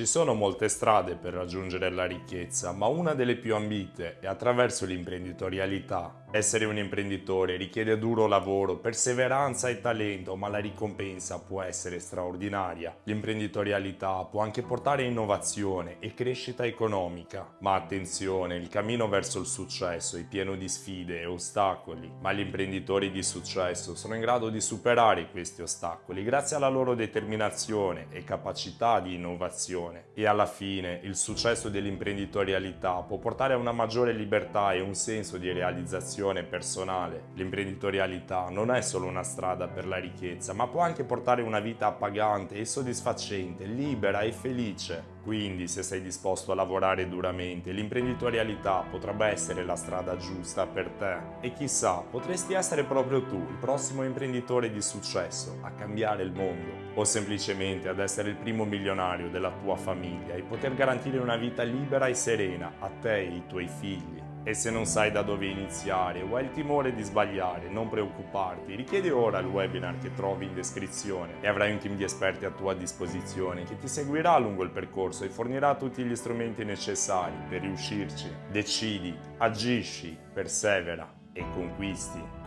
Ci sono molte strade per raggiungere la ricchezza, ma una delle più ambite è attraverso l'imprenditorialità. Essere un imprenditore richiede duro lavoro, perseveranza e talento, ma la ricompensa può essere straordinaria. L'imprenditorialità può anche portare innovazione e crescita economica. Ma attenzione, il cammino verso il successo è pieno di sfide e ostacoli, ma gli imprenditori di successo sono in grado di superare questi ostacoli grazie alla loro determinazione e capacità di innovazione passione e alla fine il successo dell'imprenditorialità può portare a una maggiore libertà e un senso di realizzazione personale. L'imprenditorialità non è solo una strada per la ricchezza, ma può anche portare una vita appagante e soddisfacente, libera e felice. Quindi, se sei disposto a lavorare duramente, l'imprenditorialità potrebbe essere la strada giusta per te. E chissà, potresti essere proprio tu, il prossimo imprenditore di successo, a cambiare il mondo. O semplicemente ad essere il primo milionario della tua famiglia e poter garantire una vita libera e serena a te e ai tuoi figli. E se non sai da dove iniziare o hai il timore di sbagliare, non preoccuparti, richiedi ora il webinar che trovi in descrizione e avrai un team di esperti a tua disposizione che ti seguirà lungo il percorso e fornirà tutti gli strumenti necessari per riuscirci. Decidi, agisci, persevera e conquisti.